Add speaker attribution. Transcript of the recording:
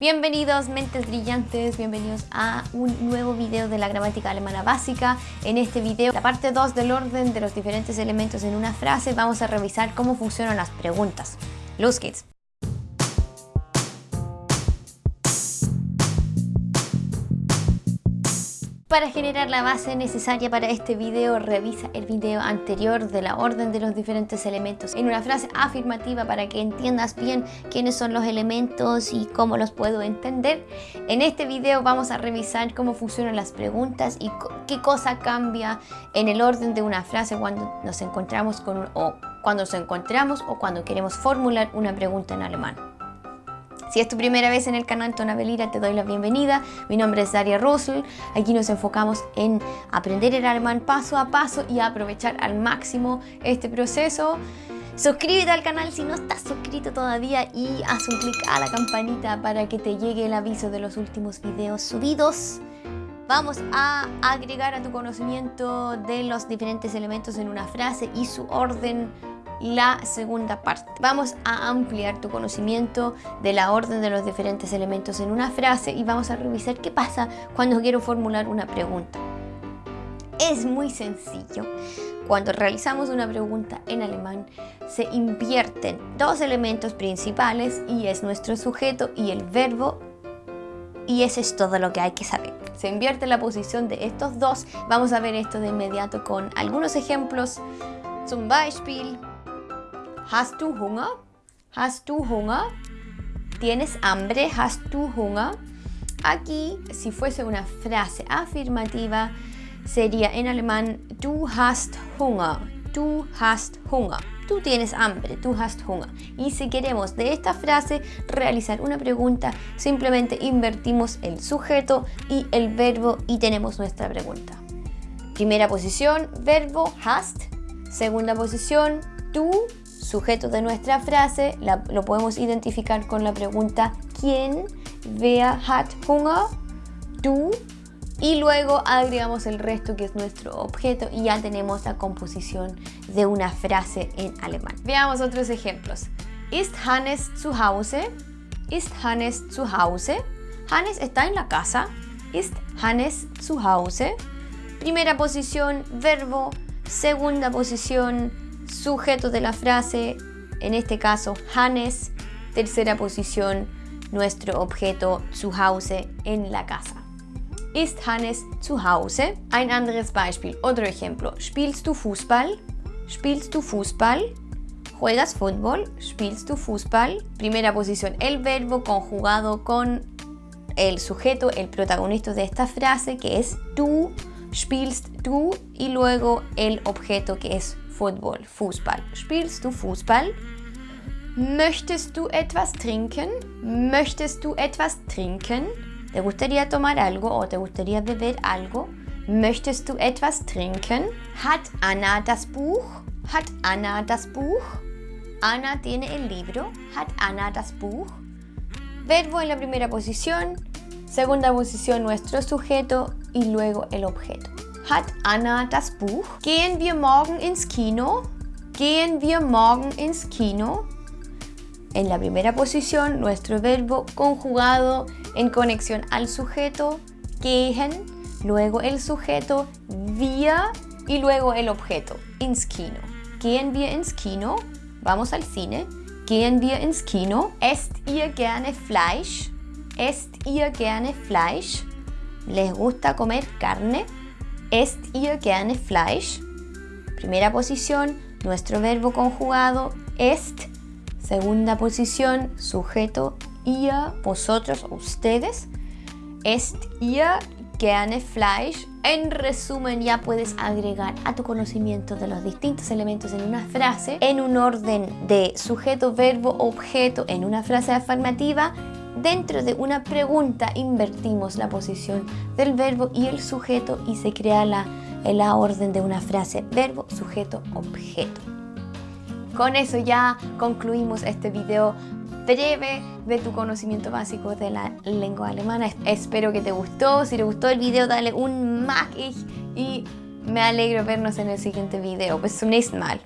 Speaker 1: Bienvenidos mentes brillantes, bienvenidos a un nuevo video de la gramática alemana básica. En este video, la parte 2 del orden de los diferentes elementos en una frase, vamos a revisar cómo funcionan las preguntas. Los geht's! Para generar la base necesaria para este video, revisa el video anterior de la orden de los diferentes elementos en una frase afirmativa para que entiendas bien quiénes son los elementos y cómo los puedo entender. En este video vamos a revisar cómo funcionan las preguntas y qué cosa cambia en el orden de una frase cuando nos encontramos o cuando nos encontramos o cuando queremos formular una pregunta en alemán. Si es tu primera vez en el canal Tonabelira, te doy la bienvenida. Mi nombre es Daria Russell. Aquí nos enfocamos en aprender el alemán paso a paso y aprovechar al máximo este proceso. Suscríbete al canal si no estás suscrito todavía y haz un clic a la campanita para que te llegue el aviso de los últimos videos subidos. Vamos a agregar a tu conocimiento de los diferentes elementos en una frase y su orden la segunda parte. Vamos a ampliar tu conocimiento de la orden de los diferentes elementos en una frase y vamos a revisar qué pasa cuando quiero formular una pregunta. Es muy sencillo. Cuando realizamos una pregunta en alemán, se invierten dos elementos principales y es nuestro sujeto y el verbo y eso es todo lo que hay que saber. Se invierte la posición de estos dos. Vamos a ver esto de inmediato con algunos ejemplos. Zum Beispiel, Hast du Hunger? Hast du Hunger? ¿Tienes hambre? Hast du Hunger? Aquí, si fuese una frase afirmativa, sería en alemán Du hast Hunger. Du hast Hunger. Tú tienes hambre, tú hast Hunger. Y si queremos de esta frase realizar una pregunta, simplemente invertimos el sujeto y el verbo y tenemos nuestra pregunta. Primera posición, verbo hast. Segunda posición, tú sujeto de nuestra frase lo podemos identificar con la pregunta ¿Quién? Wer hat Hunger? ¿Tú? Y luego agregamos el resto que es nuestro objeto y ya tenemos la composición de una frase en alemán. Veamos otros ejemplos. Ist Hannes zu Hause? Ist Hannes zu Hause? Hannes está en la casa. Ist Hannes zu Hause? Primera posición, verbo. Segunda posición, sujeto de la frase, en este caso Hannes, tercera posición, nuestro objeto zu Hause en la casa. Ist Hannes zu Hause? Ein anderes Beispiel, otro ejemplo. Spielst du Fußball? Spielst du Fußball? ¿Juegas fútbol? Spielst du Fußball? Primera posición, el verbo conjugado con el sujeto, el protagonista de esta frase que es tú, spielst du y luego el objeto que es Football, Fußball. Spielst du Fußball? Möchtest du etwas trinken? Möchtest du etwas trinken? ¿Te gustaría tomar algo o te gustaría beber algo? Möchtest du etwas trinken? Hat Anna das Buch? Hat Anna das Buch? Anna tiene el libro. Hat Anna das Buch? Verbo en la primera posición, segunda posición nuestro sujeto y luego el objeto. Hat Anna das Buch? Gehen wir morgen ins Kino? Gehen wir morgen ins Kino? En la primera posición, nuestro verbo conjugado en conexión al sujeto, gehen, luego el sujeto, wir y luego el objeto, ins Kino. Gehen wir ins Kino? Vamos al cine. Gehen wir ins Kino? Esst ihr gerne Fleisch? Esst ihr gerne Fleisch? ¿Les gusta comer carne? ¿Est ihr gerne Fleisch? Primera posición, nuestro verbo conjugado est. Segunda posición, sujeto ihr, vosotros, ustedes. ¿Est ihr gerne Fleisch? En resumen, ya puedes agregar a tu conocimiento de los distintos elementos en una frase en un orden de sujeto, verbo, objeto en una frase afirmativa Dentro de una pregunta invertimos la posición del verbo y el sujeto y se crea la, la orden de una frase verbo, sujeto, objeto. Con eso ya concluimos este video breve de tu conocimiento básico de la lengua alemana. Espero que te gustó. Si te gustó el video, dale un mag y me alegro vernos en el siguiente video. Bis zum Mal.